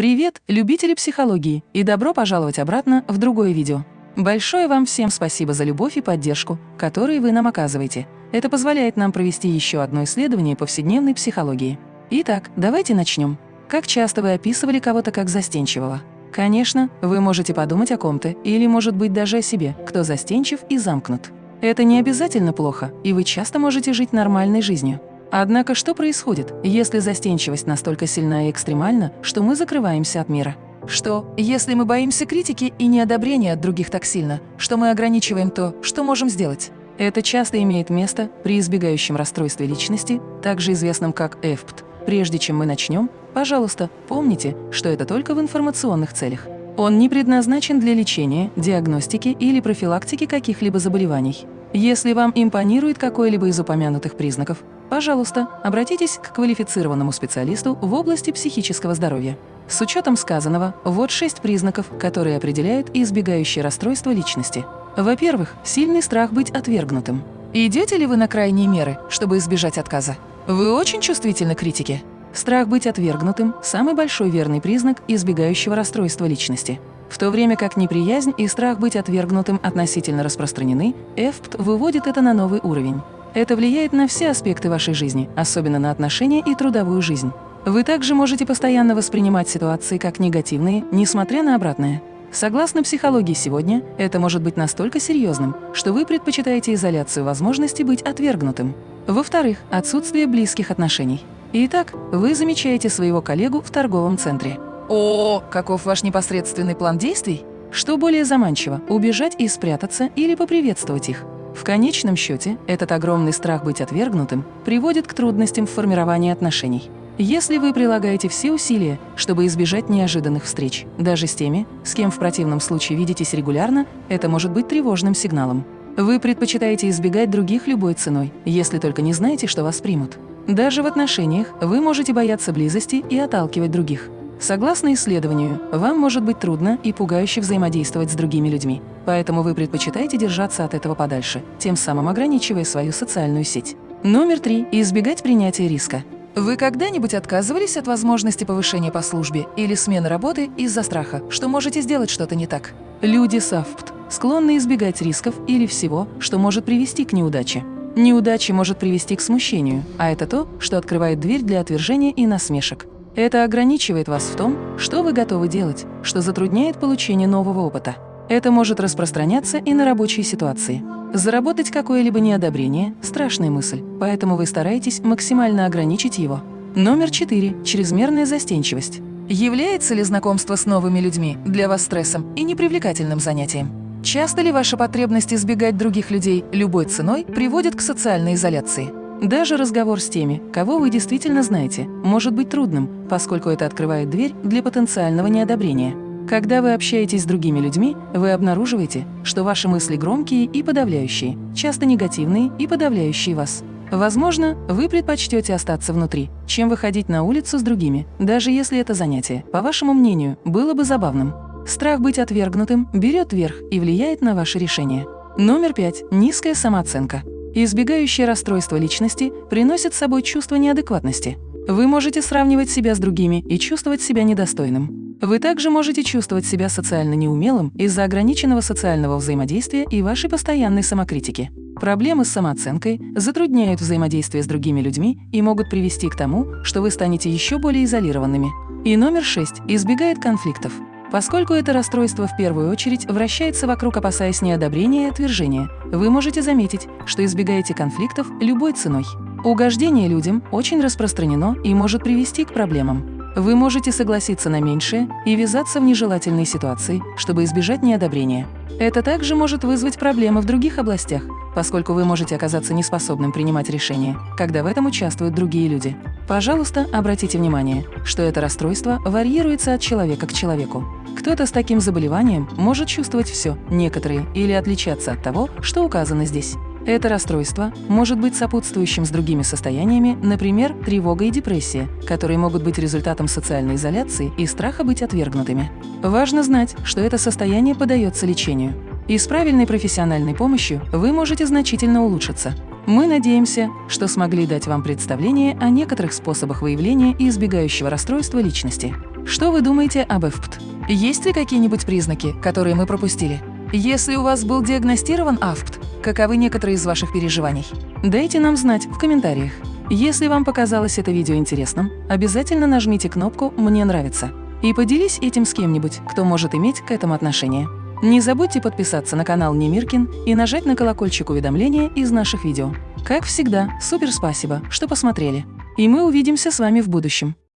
Привет, любители психологии, и добро пожаловать обратно в другое видео. Большое вам всем спасибо за любовь и поддержку, которые вы нам оказываете. Это позволяет нам провести еще одно исследование повседневной психологии. Итак, давайте начнем. Как часто вы описывали кого-то как застенчивого? Конечно, вы можете подумать о ком-то или, может быть, даже о себе, кто застенчив и замкнут. Это не обязательно плохо, и вы часто можете жить нормальной жизнью. Однако что происходит, если застенчивость настолько сильна и экстремальна, что мы закрываемся от мира? Что, если мы боимся критики и неодобрения от других так сильно, что мы ограничиваем то, что можем сделать? Это часто имеет место при избегающем расстройстве личности, также известном как ЭФПТ. Прежде чем мы начнем, пожалуйста, помните, что это только в информационных целях. Он не предназначен для лечения, диагностики или профилактики каких-либо заболеваний. Если вам импонирует какой-либо из упомянутых признаков, пожалуйста, обратитесь к квалифицированному специалисту в области психического здоровья. С учетом сказанного, вот шесть признаков, которые определяют избегающее расстройство личности. Во-первых, сильный страх быть отвергнутым. Идете ли вы на крайние меры, чтобы избежать отказа? Вы очень чувствительны к критике? Страх быть отвергнутым – самый большой верный признак избегающего расстройства личности. В то время как неприязнь и страх быть отвергнутым относительно распространены, ЭФПТ выводит это на новый уровень. Это влияет на все аспекты вашей жизни, особенно на отношения и трудовую жизнь. Вы также можете постоянно воспринимать ситуации как негативные, несмотря на обратное. Согласно психологии сегодня, это может быть настолько серьезным, что вы предпочитаете изоляцию возможности быть отвергнутым. Во-вторых, отсутствие близких отношений. Итак, вы замечаете своего коллегу в торговом центре. О, каков ваш непосредственный план действий? Что более заманчиво – убежать и спрятаться или поприветствовать их? В конечном счете, этот огромный страх быть отвергнутым приводит к трудностям в формировании отношений. Если вы прилагаете все усилия, чтобы избежать неожиданных встреч, даже с теми, с кем в противном случае видитесь регулярно, это может быть тревожным сигналом. Вы предпочитаете избегать других любой ценой, если только не знаете, что вас примут. Даже в отношениях вы можете бояться близости и отталкивать других. Согласно исследованию, вам может быть трудно и пугающе взаимодействовать с другими людьми, поэтому вы предпочитаете держаться от этого подальше, тем самым ограничивая свою социальную сеть. Номер три. Избегать принятия риска. Вы когда-нибудь отказывались от возможности повышения по службе или смены работы из-за страха, что можете сделать что-то не так? Люди САФПТ склонны избегать рисков или всего, что может привести к неудаче. Неудача может привести к смущению, а это то, что открывает дверь для отвержения и насмешек. Это ограничивает вас в том, что вы готовы делать, что затрудняет получение нового опыта. Это может распространяться и на рабочие ситуации. Заработать какое-либо неодобрение – страшная мысль, поэтому вы стараетесь максимально ограничить его. Номер 4. Чрезмерная застенчивость. Является ли знакомство с новыми людьми для вас стрессом и непривлекательным занятием? Часто ли ваша потребность избегать других людей любой ценой приводит к социальной изоляции? Даже разговор с теми, кого вы действительно знаете, может быть трудным, поскольку это открывает дверь для потенциального неодобрения. Когда вы общаетесь с другими людьми, вы обнаруживаете, что ваши мысли громкие и подавляющие, часто негативные и подавляющие вас. Возможно, вы предпочтете остаться внутри, чем выходить на улицу с другими, даже если это занятие, по вашему мнению, было бы забавным. Страх быть отвергнутым берет верх и влияет на ваше решение. Номер пять. Низкая самооценка. Избегающее расстройство личности приносит с собой чувство неадекватности. Вы можете сравнивать себя с другими и чувствовать себя недостойным. Вы также можете чувствовать себя социально неумелым из-за ограниченного социального взаимодействия и вашей постоянной самокритики. Проблемы с самооценкой затрудняют взаимодействие с другими людьми и могут привести к тому, что вы станете еще более изолированными. И номер шесть избегает конфликтов. Поскольку это расстройство в первую очередь вращается вокруг опасаясь неодобрения и отвержения, вы можете заметить, что избегаете конфликтов любой ценой. Угождение людям очень распространено и может привести к проблемам. Вы можете согласиться на меньшее и ввязаться в нежелательные ситуации, чтобы избежать неодобрения. Это также может вызвать проблемы в других областях, поскольку вы можете оказаться неспособным принимать решения, когда в этом участвуют другие люди. Пожалуйста, обратите внимание, что это расстройство варьируется от человека к человеку. Кто-то с таким заболеванием может чувствовать все, некоторые, или отличаться от того, что указано здесь. Это расстройство может быть сопутствующим с другими состояниями, например, тревога и депрессия, которые могут быть результатом социальной изоляции и страха быть отвергнутыми. Важно знать, что это состояние подается лечению. И с правильной профессиональной помощью вы можете значительно улучшиться. Мы надеемся, что смогли дать вам представление о некоторых способах выявления и избегающего расстройства личности. Что вы думаете об АФПТ? Есть ли какие-нибудь признаки, которые мы пропустили? Если у вас был диагностирован АФПТ, каковы некоторые из ваших переживаний? Дайте нам знать в комментариях. Если вам показалось это видео интересным, обязательно нажмите кнопку «Мне нравится» и поделись этим с кем-нибудь, кто может иметь к этому отношение. Не забудьте подписаться на канал Немиркин и нажать на колокольчик уведомления из наших видео. Как всегда, супер спасибо, что посмотрели. И мы увидимся с вами в будущем.